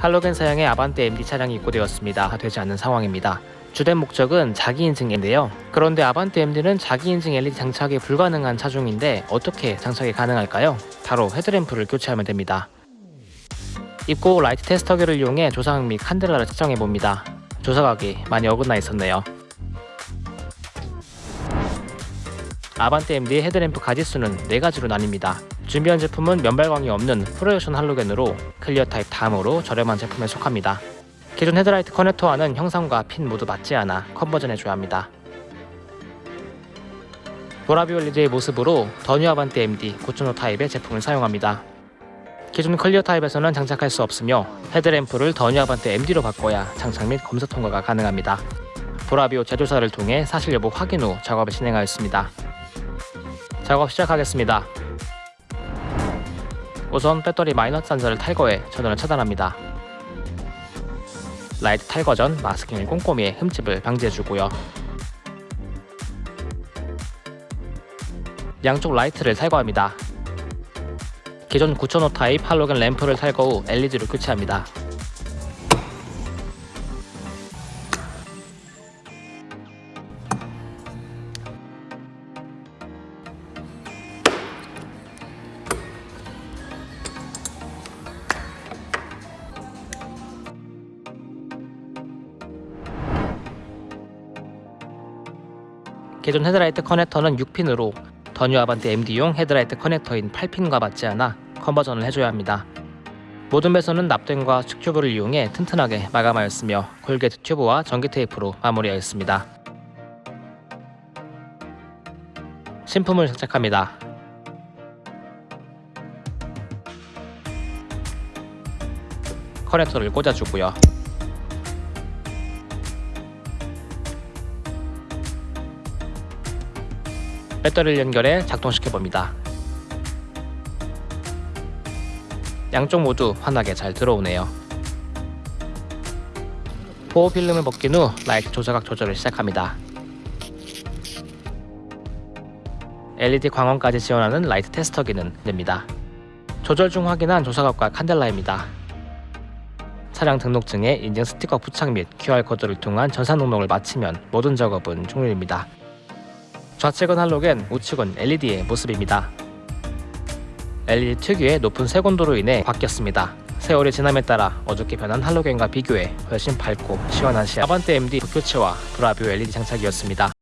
할로겐 사양의 아반떼 MD 차량이 입고되었습니다. 되지 않는 상황입니다. 주된 목적은 자기 인증인데요. 그런데 아반떼 MD는 자기 인증 LED 장착이 불가능한 차종인데 어떻게 장착이 가능할까요? 바로 헤드램프를 교체하면 됩니다. 입고 라이트 테스터기를 이용해 조사각 및 칸델라를 측정해 봅니다. 조사각이 많이 어긋나 있었네요. 아반떼 MD의 헤드램프 가지수는 4가지로 나뉩니다. 준비한 제품은 면발광이 없는 projection 할로겐으로 clear 타입 다음으로 저렴한 제품에 속합니다. 기존 헤드라이트 커넥터와는 형상과 핀 모두 맞지 않아 conversion해줘야 합니다. 보라비오 LED의 모습으로 더뉴 아반떼 MD 9.5 타입의 제품을 사용합니다. 기존 clear 타입에서는 장착할 수 없으며 헤드램프를 더뉴 아반떼 MD로 바꿔야 장착 및 검사 통과가 가능합니다. 보라비오 제조사를 통해 사실 여부 확인 후 작업을 진행하였습니다. 작업 시작하겠습니다. 우선 배터리 마이너스 단자를 탈거해 전원을 차단합니다. 라이트 탈거 전 마스킹을 꼼꼼히 해 흠집을 방지해주고요. 양쪽 라이트를 탈거합니다. 기존 9005 타입 할로겐 램프를 탈거 후 LED로 교체합니다. 기존 헤드라이트 커넥터는 6핀으로 더 뉴 아반떼 MD용 헤드라이트 커넥터인 8핀과 맞지 않아 conversion을 해줘야 합니다. 모든 배선은 납땜과 수축튜브를 이용해 튼튼하게 마감하였으며 corrugate 튜브와 전기 테이프로 마무리하였습니다. 신품을 장착합니다. 커넥터를 꽂아주고요. 배터리를 연결해 작동시켜 봅니다. 양쪽 모두 환하게 잘 들어오네요. 보호 필름을 벗긴 후 라이트 조사각 조절을 시작합니다. LED 광원까지 지원하는 라이트 테스터 기는 됩니다. 조절 중 확인한 조사각과 칸델라입니다. 차량 등록증에 인증 스티커 부착 및 QR코드를 통한 전산 등록을 마치면 모든 작업은 종료입니다. 좌측은 할로겐, 우측은 LED의 모습입니다. LED 특유의 높은 색온도로 인해 바뀌었습니다. 세월이 지남에 따라 어둡게 변한 할로겐과 비교해 훨씬 밝고 시원한 시 아반떼 MD 교체와 브라비오 LED 장착이었습니다.